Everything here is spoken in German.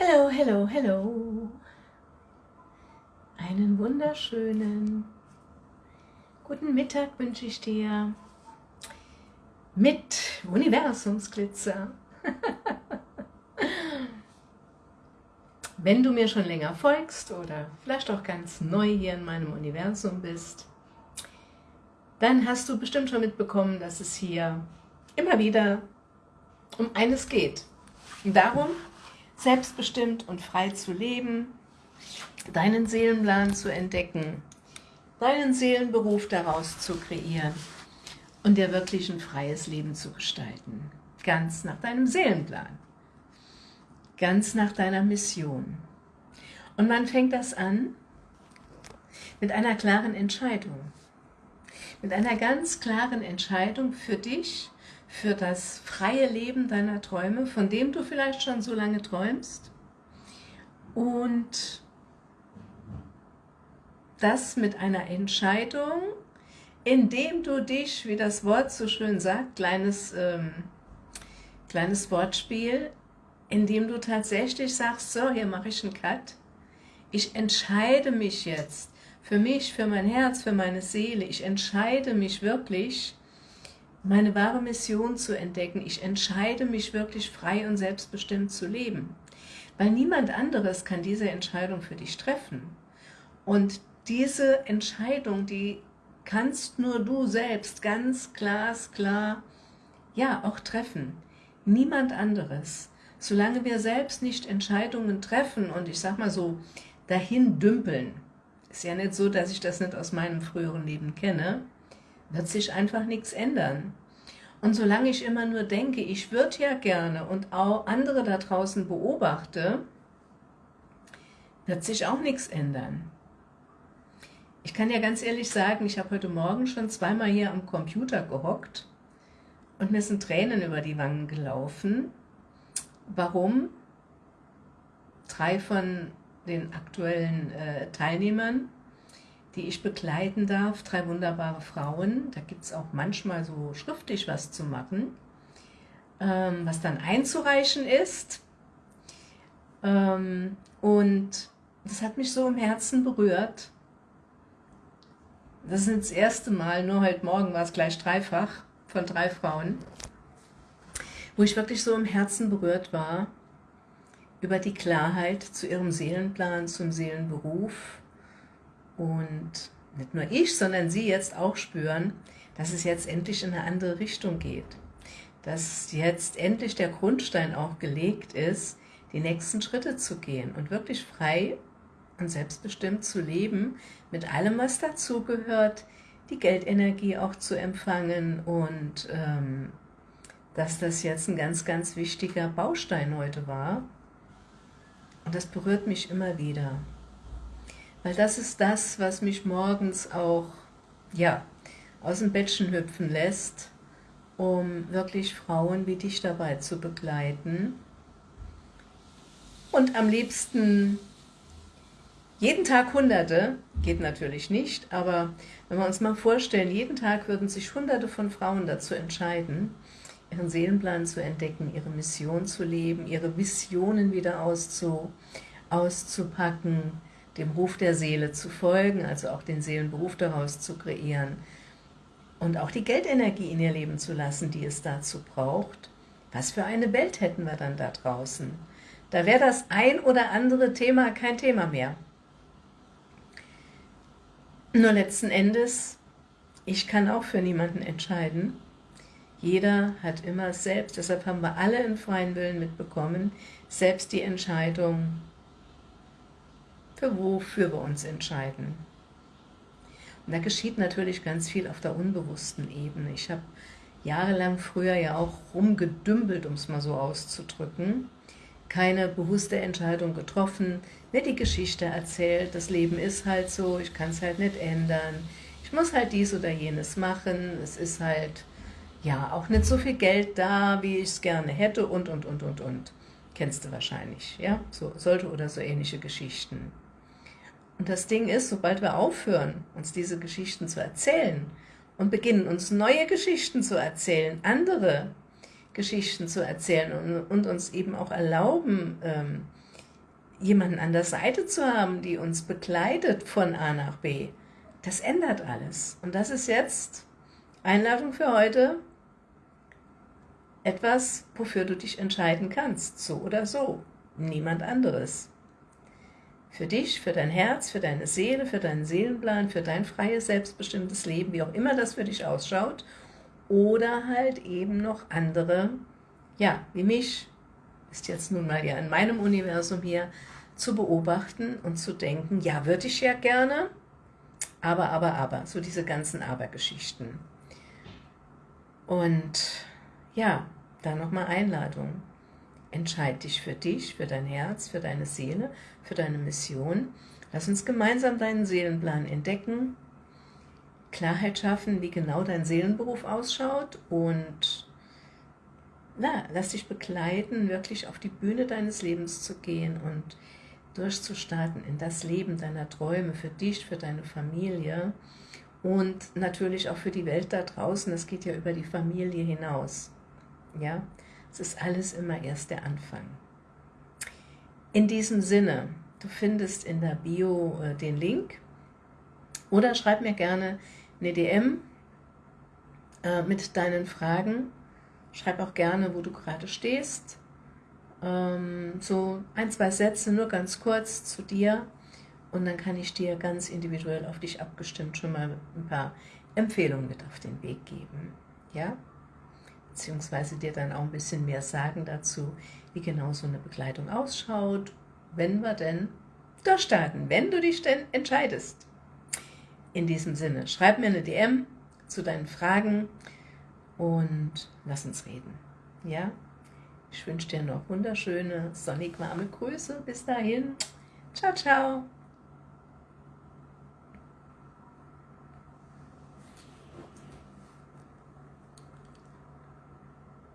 Hello, hello, hello. Einen wunderschönen guten Mittag wünsche ich dir mit Universumsglitzer. Wenn du mir schon länger folgst oder vielleicht auch ganz neu hier in meinem Universum bist, dann hast du bestimmt schon mitbekommen, dass es hier immer wieder um eines geht. Darum, selbstbestimmt und frei zu leben, deinen Seelenplan zu entdecken, deinen Seelenberuf daraus zu kreieren und dir wirklich ein freies Leben zu gestalten. Ganz nach deinem Seelenplan ganz nach deiner Mission. Und man fängt das an mit einer klaren Entscheidung. Mit einer ganz klaren Entscheidung für dich, für das freie Leben deiner Träume, von dem du vielleicht schon so lange träumst. Und das mit einer Entscheidung, indem du dich, wie das Wort so schön sagt, kleines, ähm, kleines Wortspiel, indem du tatsächlich sagst, so, hier mache ich einen Cut. Ich entscheide mich jetzt für mich, für mein Herz, für meine Seele. Ich entscheide mich wirklich, meine wahre Mission zu entdecken. Ich entscheide mich wirklich frei und selbstbestimmt zu leben. Weil niemand anderes kann diese Entscheidung für dich treffen. Und diese Entscheidung, die kannst nur du selbst ganz glasklar, ja, auch treffen. Niemand anderes solange wir selbst nicht Entscheidungen treffen und ich sag mal so, dahin dümpeln, ist ja nicht so, dass ich das nicht aus meinem früheren Leben kenne, wird sich einfach nichts ändern. Und solange ich immer nur denke, ich würde ja gerne und auch andere da draußen beobachte, wird sich auch nichts ändern. Ich kann ja ganz ehrlich sagen, ich habe heute Morgen schon zweimal hier am Computer gehockt und mir sind Tränen über die Wangen gelaufen, warum drei von den aktuellen äh, Teilnehmern, die ich begleiten darf, drei wunderbare Frauen, da gibt es auch manchmal so schriftlich was zu machen, ähm, was dann einzureichen ist. Ähm, und das hat mich so im Herzen berührt. Das ist das erste Mal, nur heute Morgen war es gleich dreifach von drei Frauen wo ich wirklich so im Herzen berührt war, über die Klarheit zu ihrem Seelenplan, zum Seelenberuf und nicht nur ich, sondern sie jetzt auch spüren, dass es jetzt endlich in eine andere Richtung geht, dass jetzt endlich der Grundstein auch gelegt ist, die nächsten Schritte zu gehen und wirklich frei und selbstbestimmt zu leben, mit allem, was dazugehört, die Geldenergie auch zu empfangen und ähm, dass das jetzt ein ganz, ganz wichtiger Baustein heute war. Und das berührt mich immer wieder. Weil das ist das, was mich morgens auch, ja, aus dem Bettchen hüpfen lässt, um wirklich Frauen wie dich dabei zu begleiten. Und am liebsten jeden Tag Hunderte, geht natürlich nicht, aber wenn wir uns mal vorstellen, jeden Tag würden sich Hunderte von Frauen dazu entscheiden, ihren Seelenplan zu entdecken, ihre Mission zu leben, ihre Visionen wieder auszu, auszupacken, dem Ruf der Seele zu folgen, also auch den Seelenberuf daraus zu kreieren und auch die Geldenergie in ihr Leben zu lassen, die es dazu braucht. Was für eine Welt hätten wir dann da draußen? Da wäre das ein oder andere Thema kein Thema mehr. Nur letzten Endes, ich kann auch für niemanden entscheiden, jeder hat immer selbst, deshalb haben wir alle im freien Willen mitbekommen, selbst die Entscheidung, für wofür wir uns entscheiden. Und da geschieht natürlich ganz viel auf der unbewussten Ebene. Ich habe jahrelang früher ja auch rumgedümpelt, um es mal so auszudrücken, keine bewusste Entscheidung getroffen, mir die Geschichte erzählt, das Leben ist halt so, ich kann es halt nicht ändern, ich muss halt dies oder jenes machen, es ist halt ja, auch nicht so viel Geld da, wie ich es gerne hätte und, und, und, und, und. Kennst du wahrscheinlich, ja? So, solche oder so ähnliche Geschichten. Und das Ding ist, sobald wir aufhören, uns diese Geschichten zu erzählen und beginnen, uns neue Geschichten zu erzählen, andere Geschichten zu erzählen und, und uns eben auch erlauben, ähm, jemanden an der Seite zu haben, die uns begleitet von A nach B, das ändert alles. Und das ist jetzt Einladung für heute, etwas, wofür du dich entscheiden kannst, so oder so, niemand anderes. Für dich, für dein Herz, für deine Seele, für deinen Seelenplan, für dein freies, selbstbestimmtes Leben, wie auch immer das für dich ausschaut, oder halt eben noch andere, ja, wie mich, ist jetzt nun mal ja in meinem Universum hier, zu beobachten und zu denken, ja, würde ich ja gerne, aber, aber, aber, so diese ganzen Aber-Geschichten. Und ja, da nochmal Einladung. Entscheid dich für dich, für dein Herz, für deine Seele, für deine Mission. Lass uns gemeinsam deinen Seelenplan entdecken, Klarheit schaffen, wie genau dein Seelenberuf ausschaut und na, lass dich begleiten, wirklich auf die Bühne deines Lebens zu gehen und durchzustarten in das Leben deiner Träume für dich, für deine Familie und natürlich auch für die Welt da draußen. Das geht ja über die Familie hinaus. Ja, es ist alles immer erst der Anfang. In diesem Sinne, du findest in der Bio äh, den Link oder schreib mir gerne eine DM äh, mit deinen Fragen. Schreib auch gerne, wo du gerade stehst. Ähm, so ein, zwei Sätze, nur ganz kurz zu dir. Und dann kann ich dir ganz individuell auf dich abgestimmt schon mal ein paar Empfehlungen mit auf den Weg geben. Ja? Beziehungsweise dir dann auch ein bisschen mehr sagen dazu, wie genau so eine Begleitung ausschaut, wenn wir denn durchstarten, wenn du dich denn entscheidest. In diesem Sinne, schreib mir eine DM zu deinen Fragen und lass uns reden. Ja? Ich wünsche dir noch wunderschöne, sonnig warme Grüße. Bis dahin. Ciao, ciao.